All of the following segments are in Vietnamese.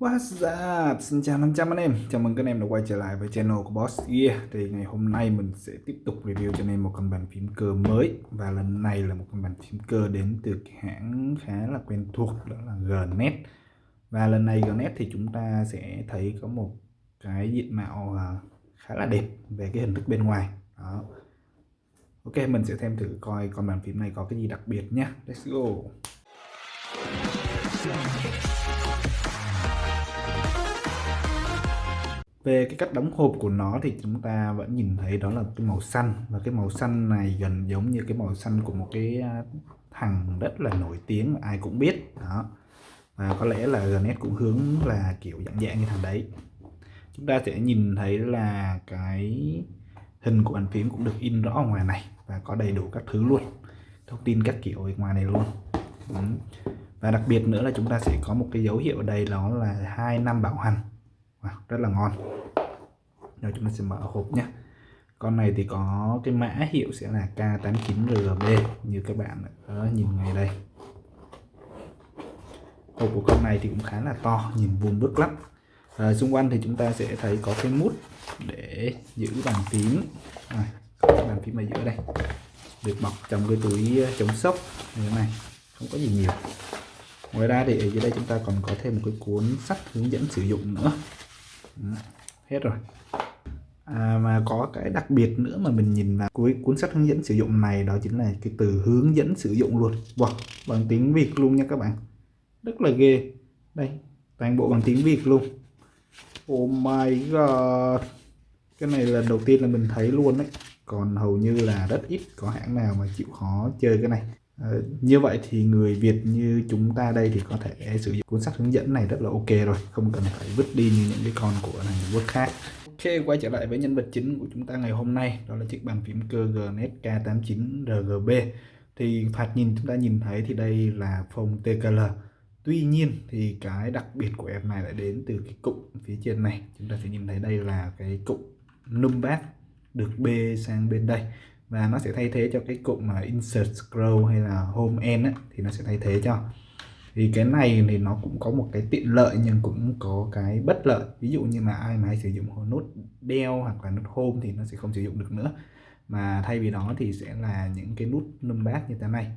What's up? Xin chào 500 anh em. Chào mừng các anh em đã quay trở lại với channel của Boss Gear. Thì ngày hôm nay mình sẽ tiếp tục review cho anh em một con bàn phím cơ mới. Và lần này là một con bàn phím cơ đến từ hãng khá là quen thuộc, Đó là Gnet Và lần này Gnet thì chúng ta sẽ thấy có một cái diện mạo à, khá là đẹp về cái hình thức bên ngoài. Đó. Ok, mình sẽ thêm thử coi con bàn phím này có cái gì đặc biệt nhé Let's go. Về cái cách đóng hộp của nó thì chúng ta vẫn nhìn thấy đó là cái màu xanh. Và cái màu xanh này gần giống như cái màu xanh của một cái à, thằng rất là nổi tiếng ai cũng biết. Đó. Và có lẽ là Gnet cũng hướng là kiểu dạng dạng như thằng đấy. Chúng ta sẽ nhìn thấy là cái hình của bàn phím cũng được in rõ ngoài này và có đầy đủ các thứ luôn. Thông tin các kiểu ở ngoài này luôn. Và đặc biệt nữa là chúng ta sẽ có một cái dấu hiệu ở đây đó là hai năm bảo hành wow, rất là ngon. Rồi chúng ta sẽ mở hộp nhé. Con này thì có cái mã hiệu sẽ là K89RB như các bạn đó, nhìn ngay đây. Hộp của con này thì cũng khá là to nhìn vuông vức lắm. À, xung quanh thì chúng ta sẽ thấy có cái mút để giữ bàn phím. À, bàn phím ở giữa đây. Được bọc trong cái túi ờ, chống sốc. Như thế này không có gì nhiều. Ngoài ra thì ở dưới đây chúng ta còn có thêm một cái cuốn sách hướng dẫn sử dụng nữa hết rồi. À, mà có cái đặc biệt nữa mà mình nhìn vào cuối cuốn sách hướng dẫn sử dụng này đó chính là cái từ hướng dẫn sử dụng luôn wow, bằng tiếng Việt luôn nha các bạn. Rất là ghê. Đây toàn bộ bằng tiếng Việt luôn. Oh my god. Cái này lần đầu tiên là mình thấy luôn đấy. Còn hầu như là rất ít có hãng nào mà chịu khó chơi cái này. Ờ, như vậy thì người Việt như chúng ta đây thì có thể sử dụng cuốn sách hướng dẫn này rất là ok rồi, không cần phải vứt đi như những cái con của này Quốc khác. Ok, quay trở lại với nhân vật chính của chúng ta ngày hôm nay, đó là chiếc bàn phím cơ GNS K89 RGB thì phạt nhìn chúng ta nhìn thấy thì đây là phông TKL Tuy nhiên thì cái đặc biệt của em này lại đến từ cái cụm phía trên này. Chúng ta sẽ nhìn thấy đây là cái cụm numbat được bê sang bên đây và nó sẽ thay thế cho cái cụm mà insert scroll hay là home end ấy, thì nó sẽ thay thế cho. Thì cái này thì nó cũng có một cái tiện lợi nhưng cũng có cái bất lợi. Ví dụ như là ai mà hay sử dụng nút đeo hoặc là nút home thì nó sẽ không sử dụng được nữa. Mà thay vì đó thì sẽ là những cái nút numpad như thế này.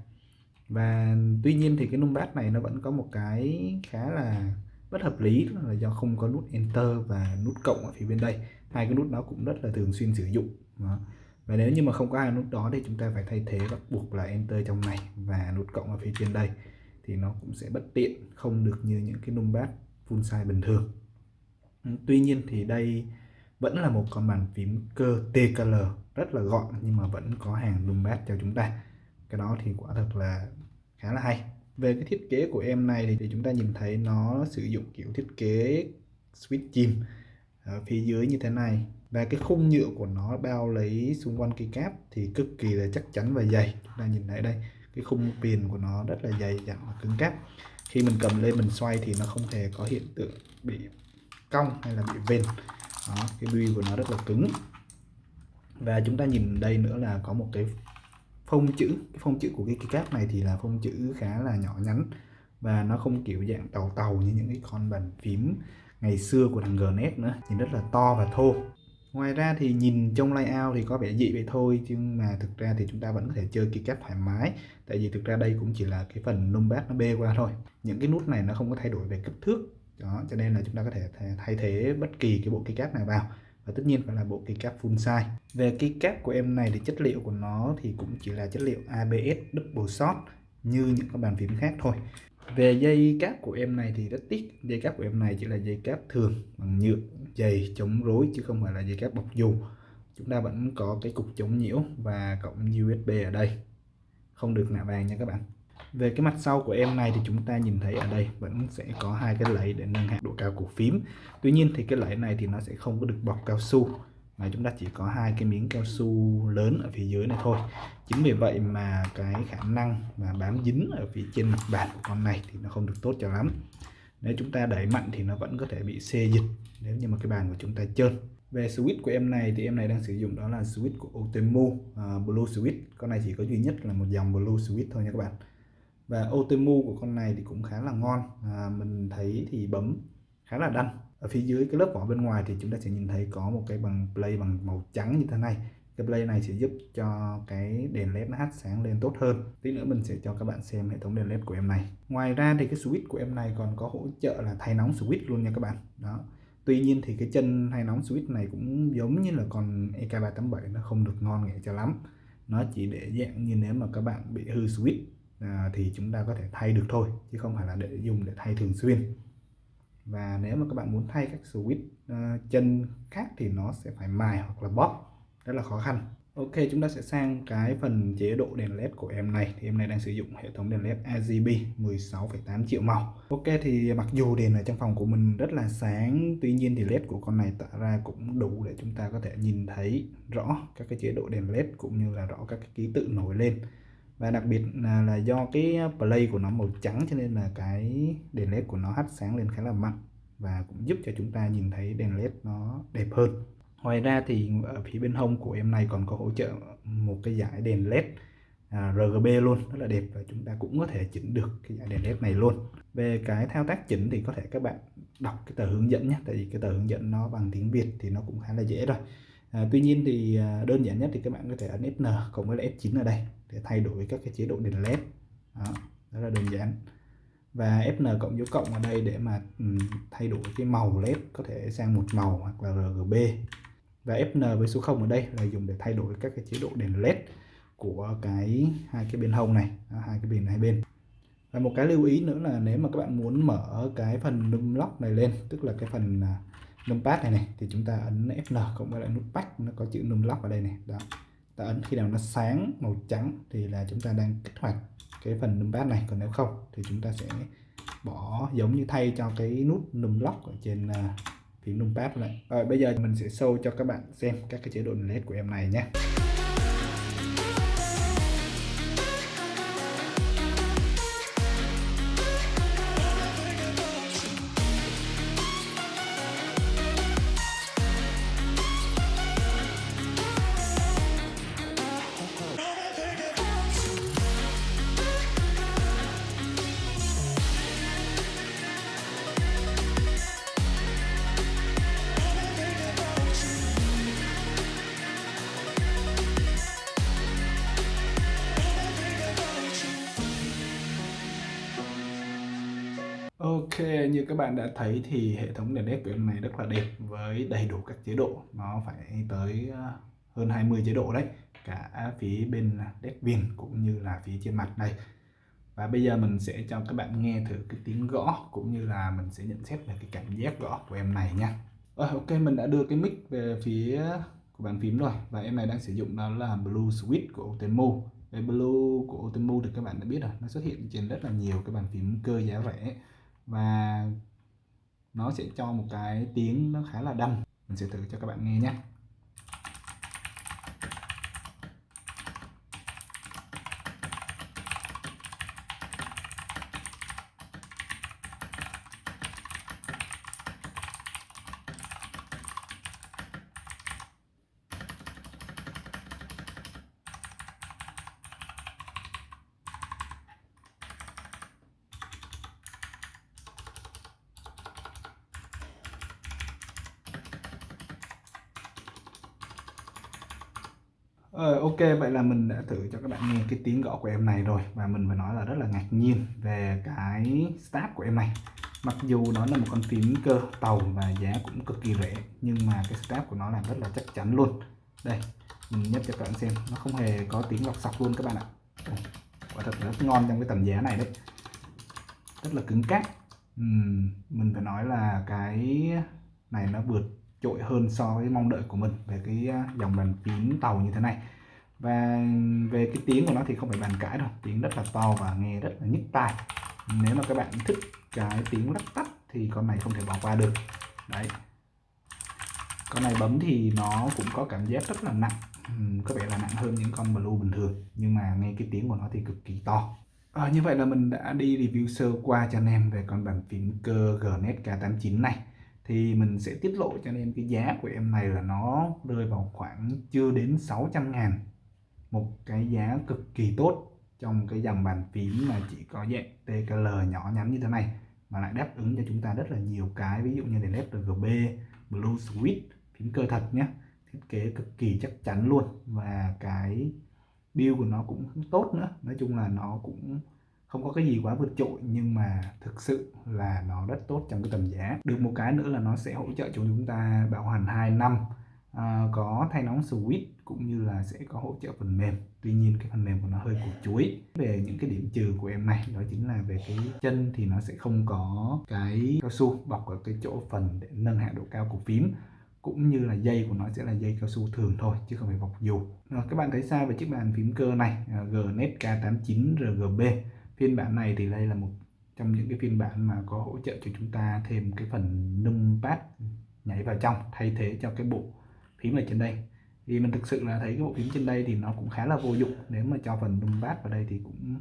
Và tuy nhiên thì cái numpad này nó vẫn có một cái khá là bất hợp lý là do không có nút enter và nút cộng ở phía bên đây. Hai cái nút đó cũng rất là thường xuyên sử dụng. Đó và nếu như mà không có hai nút đó thì chúng ta phải thay thế bắt buộc là enter trong này và nút cộng ở phía trên đây. Thì nó cũng sẽ bất tiện không được như những cái numpad full size bình thường. Ừ, tuy nhiên thì đây vẫn là một con bàn phím cơ TKL rất là gọn nhưng mà vẫn có hàng numpad cho chúng ta. Cái đó thì quả thật là khá là hay. Về cái thiết kế của em này thì, chúng ta nhìn thấy nó sử dụng kiểu thiết kế switch chim ở phía dưới như thế này và cái khung nhựa của nó bao lấy xung quanh cây cáp thì cực kỳ là chắc chắn và dày. Chúng ta nhìn thấy đây cái khung viền của nó rất là dày dặn và cứng cáp. Khi mình cầm lên mình xoay thì nó không hề có hiện tượng bị cong hay là bị vên đó, cái bi của nó rất là cứng. Và chúng ta nhìn đây nữa là có một cái phông chữ. Cái phông chữ của cái cây cáp này thì là phông chữ khá là nhỏ nhắn và nó không kiểu dạng tàu tàu như những cái con bàn phím ngày xưa của thằng Gnet nữa nhìn rất là to và thô ngoài ra thì nhìn trong layout thì có vẻ dị vậy thôi nhưng mà thực ra thì chúng ta vẫn có thể chơi keycap thoải mái. Tại vì thực ra đây cũng chỉ là cái phần numpad nó bê qua thôi. Những cái nút này nó không có thay đổi về kích thước. Đó, cho nên là chúng ta có thể thay thế bất kỳ cái bộ keycap nào vào. Và tất nhiên phải là bộ keycap full size. Về keycap của em này thì chất liệu của nó thì cũng chỉ là chất liệu ABS double shot, như những cái bàn phím khác thôi về dây cáp của em này thì rất tiếc dây cáp của em này chỉ là dây cáp thường, bằng nhựa, dày, chống rối, chứ không phải là dây cáp bọc dù. Chúng ta vẫn có cái cục chống nhiễu và cổng USB ở đây. Không được nạ vàng nha các bạn. Về cái mặt sau của em này thì chúng ta nhìn thấy ở đây vẫn sẽ có hai cái lẫy để nâng hạ độ cao của phím. Tuy nhiên thì cái lẫy này thì nó sẽ không có được bọc cao su mà chúng ta chỉ có hai cái miếng cao su lớn ở phía dưới này thôi. Chính vì vậy mà cái khả năng mà bám dính ở phía trên mặt bàn của con này thì nó không được tốt cho lắm. Nếu chúng ta đẩy mạnh thì nó vẫn có thể bị xê dịch nếu như mà cái bàn của chúng ta trơn. Về switch của em này thì em này đang sử dụng đó là switch của Otemu uh, Blue Switch. Con này chỉ có duy nhất là một dòng Blue Switch thôi nha các bạn. Và Otemu của con này thì cũng khá là ngon. À, mình thấy thì bấm khá là đanh ở phía dưới cái lớp vỏ bên ngoài thì chúng ta sẽ nhìn thấy có một cái bằng play bằng màu trắng như thế này. Cái play này sẽ giúp cho cái đèn led nó hắt sáng lên tốt hơn. Tí nữa mình sẽ cho các bạn xem hệ thống đèn led của em này. Ngoài ra thì cái switch của em này còn có hỗ trợ là thay nóng switch luôn nha các bạn. Đó. Tuy nhiên thì cái chân thay nóng switch này cũng giống như là con EK387 nó không được ngon nghẻ cho lắm. Nó chỉ để dạng như nếu mà các bạn bị hư switch à, thì chúng ta có thể thay được thôi chứ không phải là để dùng để thay thường xuyên và nếu mà các bạn muốn thay các switch uh, chân khác thì nó sẽ phải mài hoặc là bóp. Rất là khó khăn. Ok chúng ta sẽ sang cái phần chế độ đèn led của em này. Thì em này đang sử dụng hệ thống đèn led RGB 16,8 triệu màu. Ok thì mặc dù đèn ở trong phòng của mình rất là sáng tuy nhiên thì led của con này tạo ra cũng đủ để chúng ta có thể nhìn thấy rõ các cái chế độ đèn led cũng như là rõ các cái ký tự nổi lên và đặc biệt là, là do cái ờ, play của nó màu trắng cho nên là cái đèn led của nó hắt sáng lên khá là mạnh và cũng giúp cho chúng ta nhìn thấy đèn led nó đẹp hơn. Ngoài ra thì ở phía bên hông của em này còn có hỗ trợ một cái dải đèn led à, RGB luôn rất là đẹp và chúng ta cũng có thể chỉnh được cái dải đèn led này luôn. Về cái thao tác chỉnh thì có thể các bạn đọc cái tờ hướng dẫn nhé tại vì cái tờ hướng dẫn nó bằng tiếng Việt thì nó cũng khá là dễ rồi à, tuy nhiên thì à, đơn giản nhất thì các bạn có thể ấn FN cộng với F9 ở đây để thay đổi các cái chế độ đèn led. Đó, rất là đơn giản. Và Fn cộng dấu cộng ở đây để mà um, thay đổi cái màu led có thể sang một màu hoặc là RGB và Fn với số 0 ở đây là dùng để thay đổi các cái chế độ đèn led của cái hai cái bên hông này hai cái bên hai bên. Và một cái lưu ý nữa là nếu mà các bạn muốn mở cái phần num lock này lên tức là cái phần à, numpad này này thì chúng ta ấn Fn cộng với lại nút back nó có chữ num lock ở đây này. Đó. Ta ấn khi nào nó sáng màu trắng thì là chúng ta đang kích hoạt cái phần numpad này. Còn nếu không thì chúng ta sẽ bỏ giống như thay cho cái nút num lock ở trên uh, phím numpad này. Rồi bây giờ mình sẽ show cho các bạn xem các cái chế độ led của em này nhé. Ok, như các bạn đã thấy thì hệ thống đèn led của em này rất là đẹp với đầy đủ các chế độ. Nó phải tới ờ, hơn 20 chế độ đấy Cả phía bên led viền cũng như là phía trên mặt đây. Và bây giờ mình sẽ cho các bạn nghe thử cái tiếng gõ cũng như là mình sẽ nhận xét về cái cảm giác gõ của em này nha. Rồi ok, mình đã đưa cái mic về phía của bàn phím rồi Và em này đang sử dụng đó là Blue Switch của Otemo. Về Blue của Otemo thì các bạn đã biết rồi Nó xuất hiện trên rất là nhiều cái bàn phím cơ giá rẻ và nó sẽ cho một cái tiếng nó khá là đanh. Mình sẽ thử cho các bạn nghe nhé. Ờ, ok vậy là mình đã thử cho các bạn nghe cái tiếng gõ của em này rồi. Và mình phải nói là rất là ngạc nhiên về cái start của em này. Mặc dù nó là một con phím cơ tàu và giá cũng cực kỳ rẻ nhưng mà cái start của nó làm rất là chắc chắn luôn. Đây mình nhấp cho các bạn xem. Nó không hề có tiếng lọc sọc luôn các bạn ạ. Quả thật là rất ngon trong cái tầm giá này đấy. Rất là cứng cáp. Uhm, mình phải nói là cái này nó vượt trội hơn so với mong đợi của mình về cái à, dòng bàn phím tàu như thế này. Và về cái tiếng của nó thì không phải bàn cãi đâu tiếng rất là to và nghe rất là nhức tai. Nếu mà các bạn thích cái tiếng lắc tắt thì con này không thể bỏ qua được. Đấy. Con này bấm thì nó cũng có cảm giác rất là nặng. Có vẻ là nặng hơn những con blue bình thường nhưng mà nghe cái tiếng của nó thì cực kỳ to. À, như vậy là mình đã đi review sơ qua cho anh em về con bàn phím cơ Gnet K89 này thì mình sẽ tiết lộ cho nên cái giá của em này là nó rơi vào khoảng chưa đến 600 ngàn. Một cái giá cực kỳ tốt trong cái dòng bàn phím mà chỉ có dạng TKL nhỏ nhắn như thế này, mà lại đáp ứng cho chúng ta rất là nhiều cái, ví dụ như đèn led RGB Blue Switch phím cơ thật nhé thiết kế cực kỳ chắc chắn luôn. Và cái build của nó cũng tốt nữa, nói chung là nó cũng không có cái gì quá vượt trội nhưng mà thực sự là nó rất tốt trong cái tầm giá. Được một cái nữa là nó sẽ hỗ trợ cho chúng ta bảo hành 2 năm à, có thay nóng switch cũng như là sẽ có hỗ trợ phần mềm. Tuy nhiên cái phần mềm của nó hơi củ chuối. Về những cái điểm trừ của em này đó chính là về cái chân thì nó sẽ không có cái cao su bọc ở cái chỗ phần để nâng hạ độ cao của phím cũng như là dây của nó sẽ là dây cao su thường thôi chứ không phải bọc dù. Các bạn thấy sao về chiếc bàn phím cơ này? À, Gnet K89 RGB phiên bản này thì đây là một trong những cái phiên bản mà có hỗ trợ cho chúng ta thêm cái phần numpad nhảy vào trong thay thế cho cái bộ phím ở trên đây. Thì mình thực sự là thấy cái bộ phím trên đây thì nó cũng khá là vô dụng. Nếu mà cho phần numpad vào đây thì cũng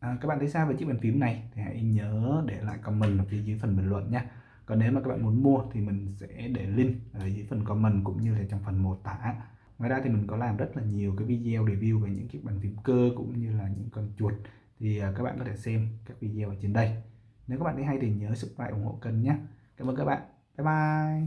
à, các bạn thấy sao về chiếc bàn phím này? Thì hãy nhớ để lại comment ở phía dưới phần bình luận nhé. Còn nếu mà các bạn muốn mua thì mình sẽ để link ở dưới phần comment cũng như là trong phần mô tả. Ngoài ra thì mình có làm rất là nhiều cái video review về những chiếc bàn phím cơ cũng như là những con chuột thì à, các bạn có thể xem các video ở trên đây. Nếu các bạn thấy hay thì nhớ subscribe ủng hộ kênh nhé. Cảm ơn các bạn. Bye bye.